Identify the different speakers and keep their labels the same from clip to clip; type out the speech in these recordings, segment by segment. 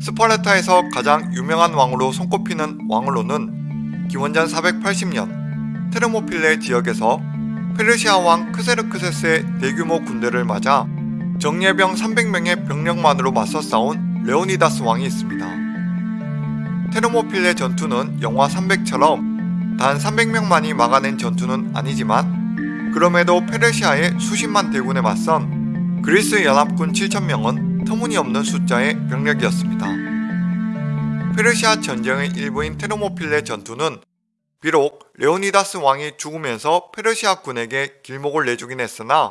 Speaker 1: 스파르타에서 가장 유명한 왕으로 손꼽히는 왕으로는 기원전 480년 테르모필레 지역에서 페르시아 왕 크세르크세스의 대규모 군대를 맞아 정예병 300명의 병력만으로 맞서 싸운 레오니다스 왕이 있습니다. 테르모필레 전투는 영화 300처럼 단 300명만이 막아낸 전투는 아니지만 그럼에도 페르시아의 수십만 대군에 맞선 그리스 연합군 7천명은 터무니없는 숫자의 병력이었습니다. 페르시아 전쟁의 일부인 테르모필레 전투는 비록 레오니다스 왕이 죽으면서 페르시아 군에게 길목을 내주긴 했으나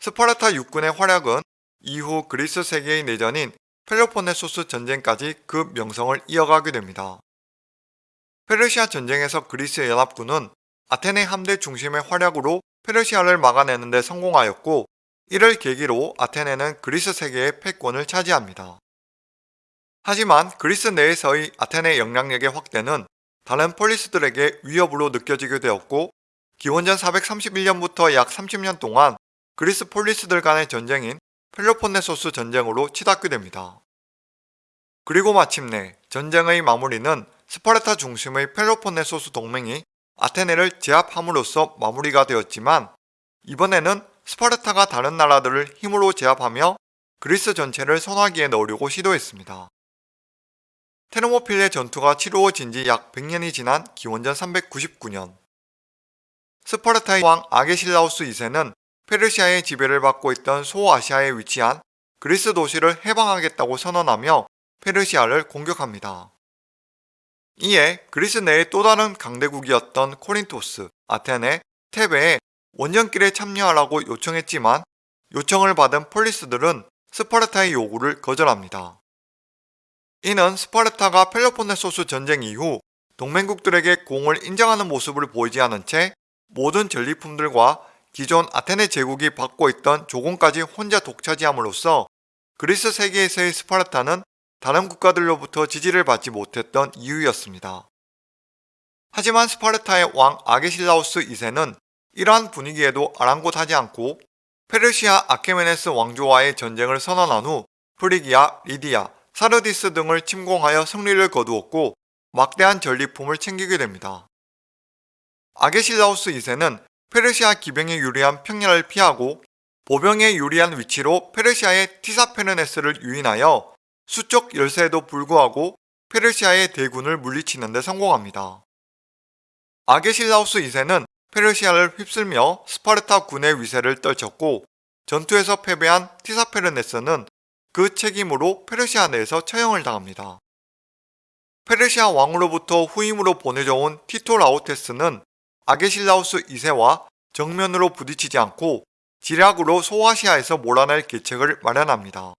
Speaker 1: 스파르타 육군의 활약은 이후 그리스 세계의 내전인 펠로폰네소스 전쟁까지 그 명성을 이어가게 됩니다. 페르시아 전쟁에서 그리스 연합군은 아테네 함대 중심의 활약으로 페르시아를 막아내는 데 성공하였고 이를 계기로 아테네는 그리스 세계의 패권을 차지합니다. 하지만 그리스 내에서의 아테네 영향력의 확대는 다른 폴리스들에게 위협으로 느껴지게 되었고 기원전 431년부터 약 30년 동안 그리스 폴리스들 간의 전쟁인 펠로폰네소스 전쟁으로 치닫게 됩니다. 그리고 마침내 전쟁의 마무리는 스파르타 중심의 펠로폰네소스 동맹이 아테네를 제압함으로써 마무리가 되었지만 이번에는 스파르타가 다른 나라들을 힘으로 제압하며 그리스 전체를 선화기에 넣으려고 시도했습니다. 테르모필레 전투가 치루어진 지 약 100년이 지난 기원전 399년 스파르타의 왕 아게실라우스 2세는 페르시아의 지배를 받고 있던 소아시아에 위치한 그리스 도시를 해방하겠다고 선언하며 페르시아를 공격합니다. 이에 그리스 내의 또 다른 강대국이었던 코린토스, 아테네, 테베에 원정길에 참여하라고 요청했지만 요청을 받은 폴리스들은 스파르타의 요구를 거절합니다. 이는 스파르타가 펠로폰네소스 전쟁 이후 동맹국들에게 공을 인정하는 모습을 보이지 않은 채 모든 전리품들과 기존 아테네 제국이 받고 있던 조공까지 혼자 독차지함으로써 그리스 세계에서의 스파르타는 다른 국가들로부터 지지를 받지 못했던 이유였습니다. 하지만 스파르타의 왕 아게실라우스 2세는 이러한 분위기에도 아랑곳하지 않고 페르시아 아케메네스 왕조와의 전쟁을 선언한 후 프리기아, 리디아, 사르디스 등을 침공하여 승리를 거두었고 막대한 전리품을 챙기게 됩니다. 아게실라우스 2세는 페르시아 기병에 유리한 평야를 피하고 보병에 유리한 위치로 페르시아의 티사페르네스를 유인하여 수적 열세에도 불구하고 페르시아의 대군을 물리치는 데 성공합니다. 아게실라우스 2세는 페르시아를 휩쓸며 스파르타 군의 위세를 떨쳤고 전투에서 패배한 티사페르네스는 그 책임으로 페르시아 내에서 처형을 당합니다. 페르시아 왕으로부터 후임으로 보내져 온 티트라우스테스는 아게실라우스 2세와 정면으로 부딪히지 않고 지략으로 소아시아에서 몰아낼 계책을 마련합니다.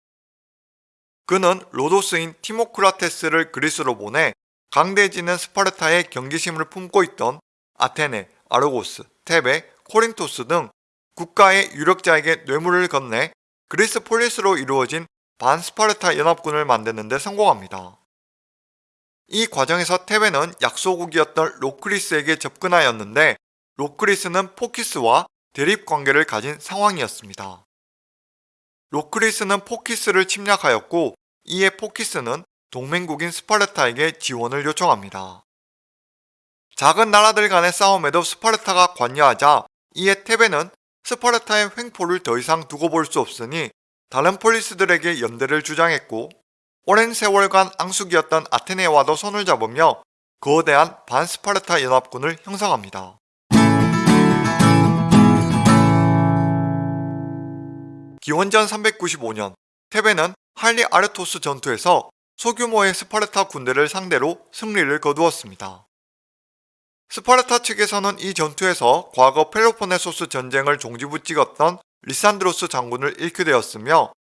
Speaker 1: 그는 로도스인 티모크라테스를 그리스로 보내 강대해지는 스파르타에 경계심을 품고 있던 아테네, 아르고스, 테베, 코린토스 등 국가의 유력자에게 뇌물을 건네 그리스 폴리스로 이루어진 반스파르타 연합군을 만드는 데 성공합니다. 이 과정에서 테베는 약소국이었던 로크리스에게 접근하였는데 로크리스는 포키스와 대립관계를 가진 상황이었습니다. 로크리스는 포키스를 침략하였고 이에 포키스는 동맹국인 스파르타에게 지원을 요청합니다. 작은 나라들 간의 싸움에도 스파르타가 관여하자 이에 테베는 스파르타의 횡포를 더 이상 두고 볼 수 없으니 다른 폴리스들에게 연대를 주장했고 오랜 세월간 앙숙이었던 아테네와도 손을 잡으며 거대한 반스파르타 연합군을 형성합니다. 기원전 395년 테베는 할리아르토스 전투에서 소규모의 스파르타 군대를 상대로 승리를 거두었습니다. 스파르타 측에서는 이 전투에서 과거 펠로폰네소스 전쟁을 종지부 찍었던 리산드로스 장군을 잃게 되었으며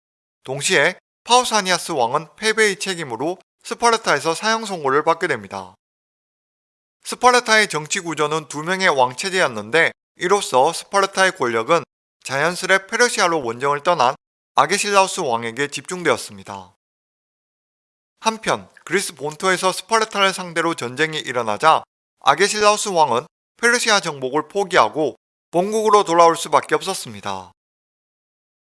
Speaker 1: 동시에 파우사니아스 왕은 패배의 책임으로 스파르타에서 사형 선고를 받게 됩니다. 스파르타의 정치 구조는 두 명의 왕 체제였는데 이로써 스파르타의 권력은 자연스레 페르시아로 원정을 떠난 아게실라우스 왕에게 집중되었습니다. 한편 그리스 본토에서 스파르타를 상대로 전쟁이 일어나자 아게실라우스 왕은 페르시아 정복을 포기하고 본국으로 돌아올 수밖에 없었습니다.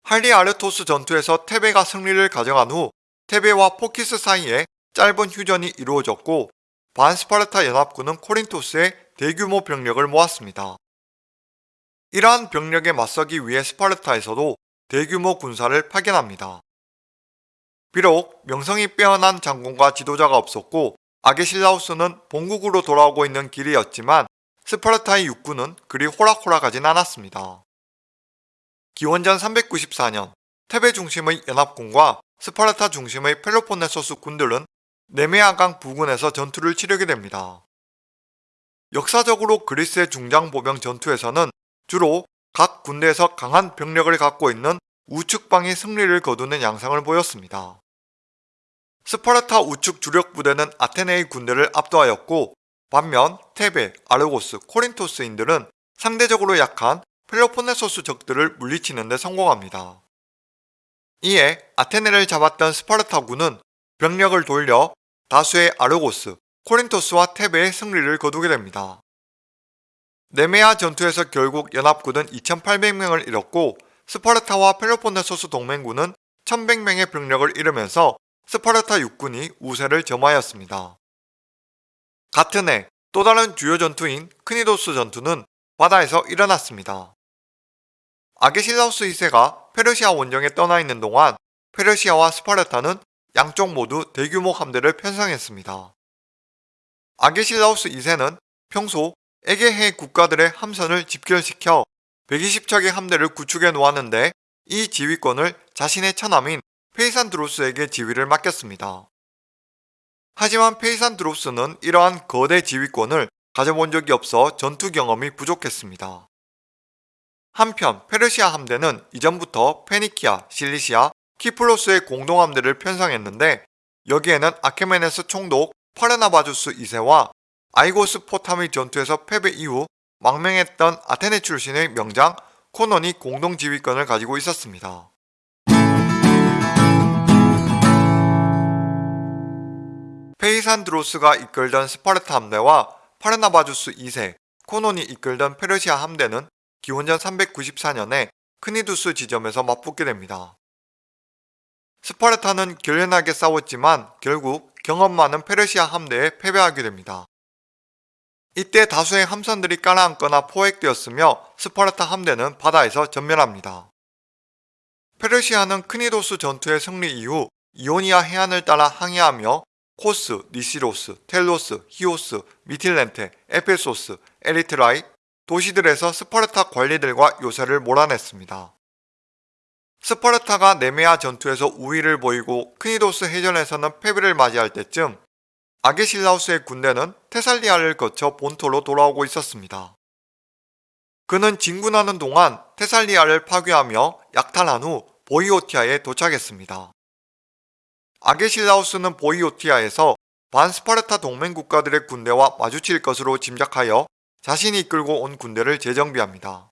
Speaker 1: 할리아르토스 전투에서 테베가 승리를 가져간 후 테베와 포키스 사이에 짧은 휴전이 이루어졌고 반스파르타 연합군은 코린토스에 대규모 병력을 모았습니다. 이러한 병력에 맞서기 위해 스파르타에서도 대규모 군사를 파견합니다. 비록 명성이 빼어난 장군과 지도자가 없었고 아게실라우스는 본국으로 돌아오고 있는 길이었지만 스파르타의 육군은 그리 호락호락하진 않았습니다. 기원전 394년 테베 중심의 연합군과 스파르타 중심의 펠로폰네소스 군들은 네메아강 부근에서 전투를 치르게 됩니다. 역사적으로 그리스의 중장보병 전투에서는 주로 각 군대에서 강한 병력을 갖고 있는 우측방이 승리를 거두는 양상을 보였습니다. 스파르타 우측 주력 부대는 아테네의 군대를 압도하였고 반면 테베, 아르고스, 코린토스인들은 상대적으로 약한 펠로폰네소스 적들을 물리치는 데 성공합니다. 이에 아테네를 잡았던 스파르타군은 병력을 돌려 다수의 아르고스, 코린토스와 테베에 승리를 거두게 됩니다. 네메아 전투에서 결국 연합군은 2800명을 잃었고 스파르타와 펠로폰네소스 동맹군은 1100명의 병력을 잃으면서 스파르타 육군이 우세를 점하였습니다. 같은 해 또 다른 주요 전투인 크니도스 전투는 바다에서 일어났습니다. 아게실라우스 2세가 페르시아 원정에 떠나 있는 동안 페르시아와 스파르타는 양쪽 모두 대규모 함대를 편성했습니다. 아게실라우스 2세는 평소 에게해 국가들의 함선을 집결시켜 120척의 함대를 구축해 놓았는데 이 지휘권을 자신의 처남인 페이산드로스에게 지휘를 맡겼습니다. 하지만 페이산드로스는 이러한 거대 지휘권을 가져본 적이 없어 전투 경험이 부족했습니다. 한편 페르시아 함대는 이전부터 페니키아, 실리시아, 키프로스의 공동함대를 편성했는데 여기에는 아케메네스 총독 파르나바주스 2세와 아이고스 포타미 전투에서 패배 이후 망명했던 아테네 출신의 명장 코논이 공동지휘권을 가지고 있었습니다. 페이산드로스가 이끌던 스파르타 함대와 파르나바주스 2세, 코논이 이끌던 페르시아 함대는 기원전 394년에 크니두스 지점에서 맞붙게 됩니다. 스파르타는 결연하게 싸웠지만 결국 경험 많은 페르시아 함대에 패배하게 됩니다. 이때 다수의 함선들이 가라앉거나 포획되었으며 스파르타 함대는 바다에서 전멸합니다. 페르시아는 크니도스 전투의 승리 이후 이오니아 해안을 따라 항해하며 코스, 니시로스, 텔로스, 히오스, 미틸레네, 에페소스, 에리트라이 도시들에서 스파르타 관리들과 요새를 몰아냈습니다. 스파르타가 네메아 전투에서 우위를 보이고 크니도스 해전에서는 패배를 맞이할 때쯤 아게실라우스의 군대는 테살리아를 거쳐 본토로 돌아오고 있었습니다. 그는 진군하는 동안 테살리아를 파괴하며 약탈한 후 보이오티아에 도착했습니다. 아게실라우스는 보이오티아에서 반스파르타 동맹 국가들의 군대와 마주칠 것으로 짐작하여 자신이 이끌고 온 군대를 재정비합니다.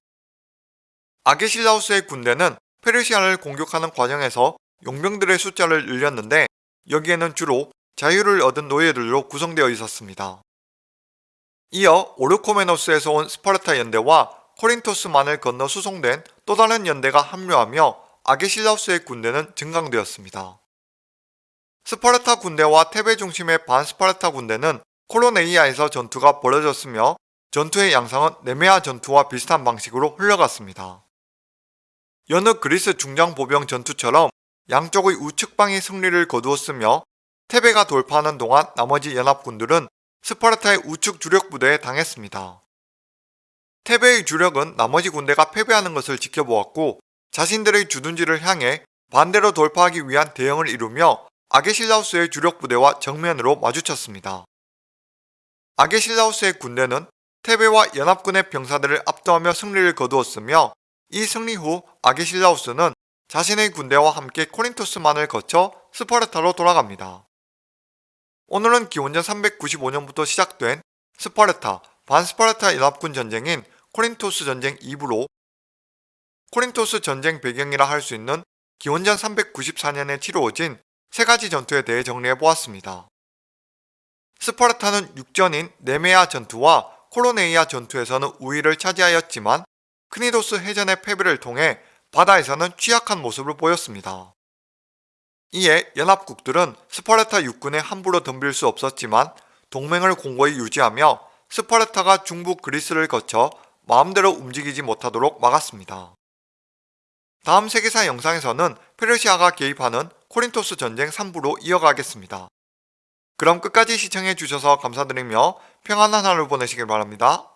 Speaker 1: 아게실라우스의 군대는 페르시아를 공격하는 과정에서 용병들의 숫자를 늘렸는데 여기에는 주로 자유를 얻은 노예들로 구성되어 있었습니다. 이어 오르코메노스에서 온 스파르타 연대와 코린토스만을 건너 수송된 또 다른 연대가 합류하며 아게실라우스의 군대는 증강되었습니다. 스파르타 군대와 테베 중심의 반스파르타 군대는 코로네이아에서 전투가 벌어졌으며 전투의 양상은 네메아 전투와 비슷한 방식으로 흘러갔습니다. 여느 그리스 중장보병 전투처럼 양쪽의 우측방이 승리를 거두었으며 테베가 돌파하는 동안 나머지 연합군들은 스파르타의 우측 주력 부대에 당했습니다. 테베의 주력은 나머지 군대가 패배하는 것을 지켜보았고 자신들의 주둔지를 향해 반대로 돌파하기 위한 대응을 이루며 아게실라우스의 주력 부대와 정면으로 마주쳤습니다. 아게실라우스의 군대는 테베와 연합군의 병사들을 압도하며 승리를 거두었으며 이 승리 후 아게실라우스는 자신의 군대와 함께 코린토스만을 거쳐 스파르타로 돌아갑니다. 오늘은 기원전 395년부터 시작된 스파르타, 반스파르타 연합군 전쟁인 코린토스 전쟁 2부로 코린토스 전쟁 배경이라 할 수 있는 기원전 394년에 치루어진 세 가지 전투에 대해 정리해 보았습니다. 스파르타는 육전인 네메아 전투와 코로네이아 전투에서는 우위를 차지하였지만 크니도스 해전의 패배를 통해 바다에서는 취약한 모습을 보였습니다. 이에 연합국들은 스파르타 육군에 함부로 덤빌 수 없었지만 동맹을 공고히 유지하며 스파르타가 중부 그리스를 거쳐 마음대로 움직이지 못하도록 막았습니다. 다음 세계사 영상에서는 페르시아가 개입하는 코린토스 전쟁 3부로 이어가겠습니다. 그럼 끝까지 시청해주셔서 감사드리며 평안한 하루 보내시길 바랍니다.